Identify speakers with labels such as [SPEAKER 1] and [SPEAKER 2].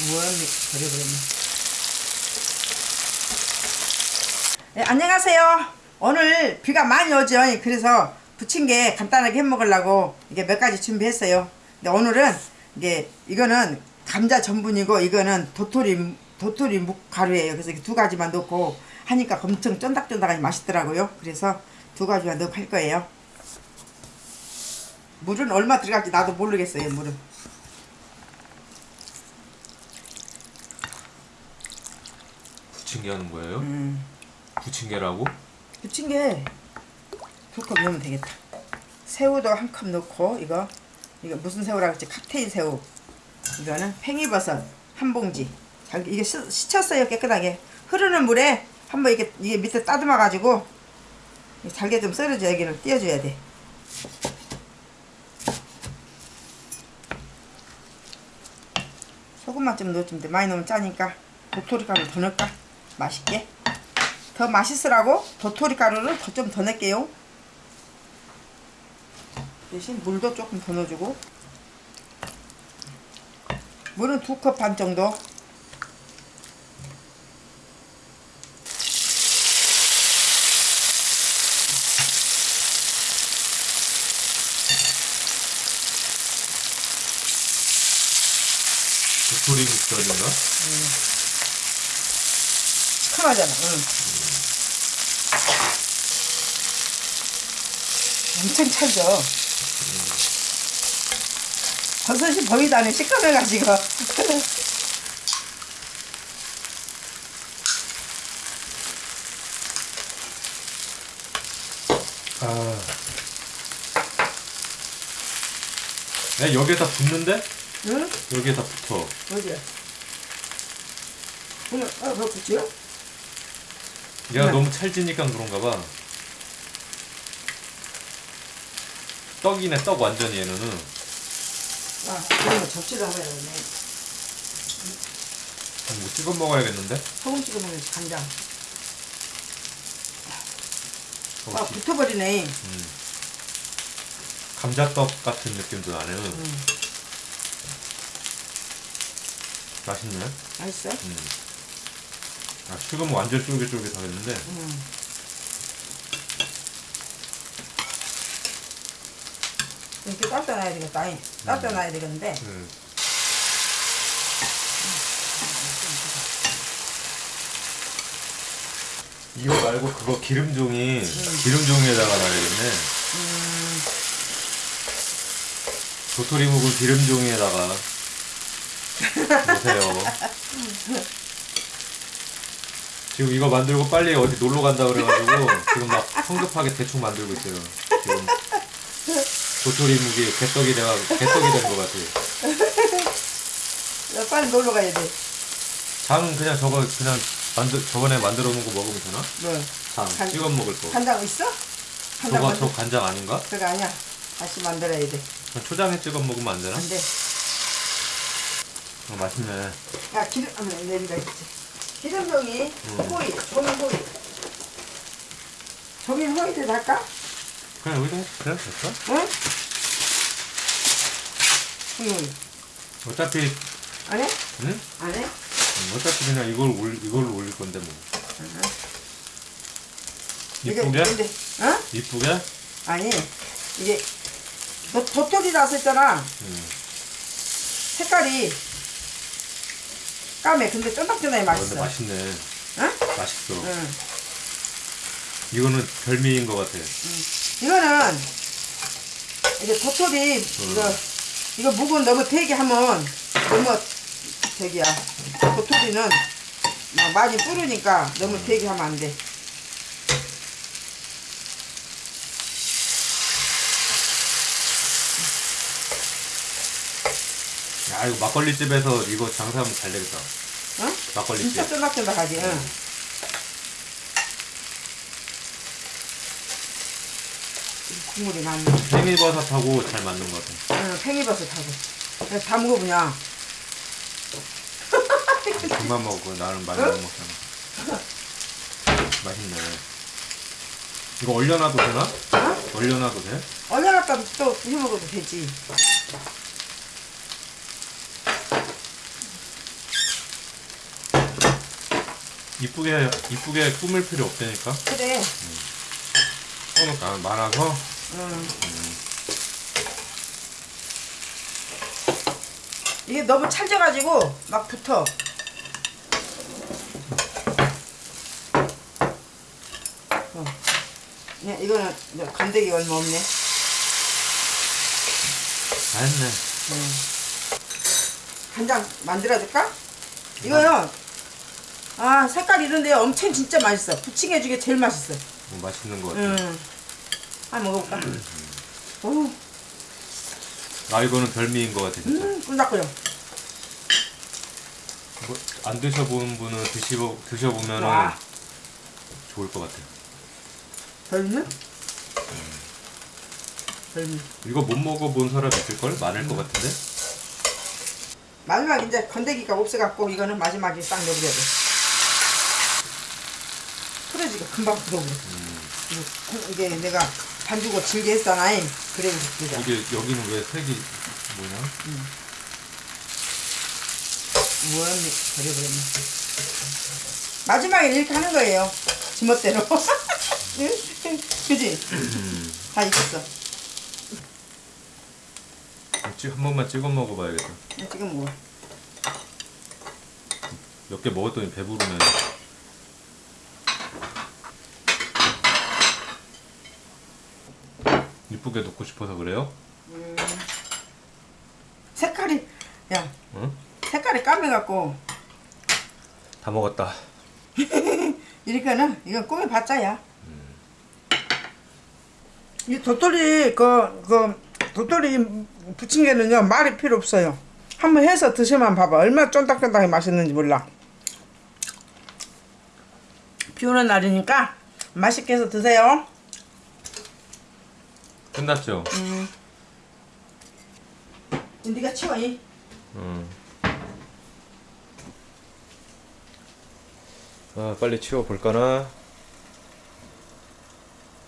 [SPEAKER 1] 무언니 버려버렸네. 네, 안녕하세요. 오늘 비가 많이 오죠. 그래서 부침개 간단하게 해 먹으려고 이게 몇 가지 준비했어요. 근데 오늘은 이게 이거는 감자 전분이고 이거는 도토리 도토리 묵 가루예요. 그래서 이렇게 두 가지만 넣고 하니까 엄청 쫀득쫀득하니 맛있더라고요. 그래서 두 가지만 넣고 할 거예요. 물은 얼마 들어갈지 나도 모르겠어요. 물은.
[SPEAKER 2] 부침개 하는 거예요?
[SPEAKER 1] 음.
[SPEAKER 2] 부침개라고?
[SPEAKER 1] 부침개 두 컵 넣으면 되겠다. 새우도 한 컵 넣고 이거 이거 무슨 새우라고 했지? 칵테일 새우. 이거는 팽이버섯 한 봉지. 잘 이게 씻, 씻혔어요 깨끗하게. 흐르는 물에 한번 이게 이게 밑에 따듬어 가지고 잘게 좀 썰어줘 여기를 띄워줘야 돼. 소금만 좀 넣어주면 돼. 많이 넣으면 짜니까 도토리 가루 더 넣을까? 맛있게. 더 맛있으라고 도토리 가루를 더좀더 넣을게요. 대신 물도 조금 더 넣어주고 물은 두 컵 반 정도
[SPEAKER 2] 도토리 묵절인가?
[SPEAKER 1] 시큼하잖아. 응. 엄청 찰져. 버섯이 않네. 시큼해가지고.
[SPEAKER 2] 아. 야, 여기에 다 붙는데?
[SPEAKER 1] 응?
[SPEAKER 2] 여기에 다 붙어.
[SPEAKER 1] 어디야? 오늘, 어, 뭐 붙지요?
[SPEAKER 2] 얘가
[SPEAKER 1] 네.
[SPEAKER 2] 너무 찰지니까 그런가 봐. 떡이네, 떡 완전히 얘는.
[SPEAKER 1] 아, 그러면 접시도 하나 넣네.
[SPEAKER 2] 뭐 찍어 먹어야겠는데?
[SPEAKER 1] 소금 찍어 먹는 간장.
[SPEAKER 2] 어,
[SPEAKER 1] 아,
[SPEAKER 2] 기-
[SPEAKER 1] 붙어버리네.
[SPEAKER 2] 음. 감자떡 같은 느낌도 나네.
[SPEAKER 1] 응.
[SPEAKER 2] 맛있네.
[SPEAKER 1] 맛있어?
[SPEAKER 2] 음. 아, 식으면 완전 쫄깃쫄깃하겠는데.
[SPEAKER 1] 응. 이렇게 따뜻 놔야 되겠다. 아니, 따뜻 놔야 되겠는데.
[SPEAKER 2] 음. 이거 말고 그거 기름종이 기름종이에다가 놔야겠네. 도토리 묵은 기름종이에다가 놓으세요. 지금 이거 만들고 빨리 어디 놀러 간다 그래가지고 지금 막 성급하게 대충 만들고 있어요. 지금 도토리 묵이 개떡이 돼가 개떡이 된 것 같아요.
[SPEAKER 1] 야, 빨리 놀러 가야 돼.
[SPEAKER 2] 장은 그냥 저거 그냥 만들 저번에 만들어 놓은 거 먹으면 되나?
[SPEAKER 1] 뭐,
[SPEAKER 2] 장
[SPEAKER 1] 간-
[SPEAKER 2] 찍어 먹을 거.
[SPEAKER 1] 간장 있어? 간장
[SPEAKER 2] 저거. 저 간장 아닌가?
[SPEAKER 1] 그거 아니야. 다시 만들어야 돼.
[SPEAKER 2] 초장에 찍어 먹으면 안 되나?
[SPEAKER 1] 안 돼.
[SPEAKER 2] 어, 맛있네.
[SPEAKER 1] 야, 기름, 아, 내리가 있지. 기름종이,
[SPEAKER 2] 음.
[SPEAKER 1] 호이, 종이 호이. 종이 호이도 할까?
[SPEAKER 2] 그냥 여기다 해. 그래 됐어?
[SPEAKER 1] 응? 호이.
[SPEAKER 2] 어차피
[SPEAKER 1] 안 해?
[SPEAKER 2] 응?
[SPEAKER 1] 안 해?
[SPEAKER 2] 음, 어차피 그냥 이걸 올 이걸 올릴 건데 뭐. 이쁘게?
[SPEAKER 1] 근데, 어?
[SPEAKER 2] 이쁘게?
[SPEAKER 1] 아니, 이게, 도, 도토리라서 했잖아.
[SPEAKER 2] 음.
[SPEAKER 1] 색깔이 까매. 근데 쫀득쫀득해
[SPEAKER 2] 아, 근데
[SPEAKER 1] 맛있어.
[SPEAKER 2] 맛있네.
[SPEAKER 1] 응?
[SPEAKER 2] 맛있어.
[SPEAKER 1] 응.
[SPEAKER 2] 이거는 별미인 것 같아.
[SPEAKER 1] 이거는 이게 도토리 이거 이거 묵은 너무 되게 하면 너무 되게야. 도토리는 막 많이 뿌르니까 너무 되게 하면 안 돼.
[SPEAKER 2] 야 이거 막걸리 집에서 이거 장사하면 잘 되겠다.
[SPEAKER 1] 응?
[SPEAKER 2] 막걸리
[SPEAKER 1] 진짜
[SPEAKER 2] 집.
[SPEAKER 1] 쫀득쫀득하지. 응. 국물이 많네.
[SPEAKER 2] 팽이버섯하고 잘 맞는 것 같아.
[SPEAKER 1] 응, 팽이버섯하고. 그래서 다 먹어보냐.
[SPEAKER 2] 그만 먹고 나는 많이
[SPEAKER 1] 응?
[SPEAKER 2] 못 먹잖아. 맛있네. 이거 얼려놔도 되나?
[SPEAKER 1] 어?
[SPEAKER 2] 얼려놔도 돼?
[SPEAKER 1] 얼려놨다 또 해먹어도 되지.
[SPEAKER 2] 이쁘게 이쁘게 꾸밀 필요 없다니까.
[SPEAKER 1] 그래.
[SPEAKER 2] 손은 다 말아서
[SPEAKER 1] 음. 이게 너무 찰져가지고 막 붙어. 어. 네, 이거는 건더기 얼마 없네.
[SPEAKER 2] 다 했네.
[SPEAKER 1] 간장 만들어줄까? 이거요. 아 색깔 이런데 엄청 진짜 맛있어. 부침개 중에 제일 맛있어.
[SPEAKER 2] 뭐 맛있는 거 같아.
[SPEAKER 1] 음. 한번 먹어볼까? 오,
[SPEAKER 2] 아 이거는 별미인 거 같아 진짜.
[SPEAKER 1] 음, 꿀닭거려.
[SPEAKER 2] 뭐, 안 드셔본 분은 드시고 드셔보면은
[SPEAKER 1] 와.
[SPEAKER 2] 좋을 것 같아.
[SPEAKER 1] 별미? 별미.
[SPEAKER 2] 이거 못 먹어본 사람 있을 걸 많을 것 같은데.
[SPEAKER 1] 마지막 이제 건더기가 없어갖고 이거는 마지막에 딱 넣어버려야 돼. 풀어지게 금방 풀어버려. 이거- 이게 내가 반죽을 질게 했잖아. 그래 그래.
[SPEAKER 2] 이게 여기는 왜 색이 뭐냐?
[SPEAKER 1] 뭐였니? 버려버렸네. 마지막에 이렇게 하는 거예요. 지멋대로. 그지? 다 익었어.
[SPEAKER 2] 찍- 한 번만 찍어 먹어봐야겠다.
[SPEAKER 1] 지금 뭐?
[SPEAKER 2] 몇개 먹었더니 배부르네. 이쁘게 놓고 싶어서 그래요?
[SPEAKER 1] 색깔이 야
[SPEAKER 2] 응?
[SPEAKER 1] 색깔이 까매갖고
[SPEAKER 2] 다 먹었다.
[SPEAKER 1] 이렇게는 이건 꿈이 봤자야. 이 도토리 그, 그 도토리 부침개는요 말이 필요 없어요. 한번 해서 드시면 봐봐 얼마나 쫀득쫀득하게 맛있는지 몰라. 비 오는 날이니까 맛있게 해서 드세요.
[SPEAKER 2] 끝났죠?
[SPEAKER 1] 네가 치워 이.
[SPEAKER 2] 응. 아 빨리 치워 볼까나?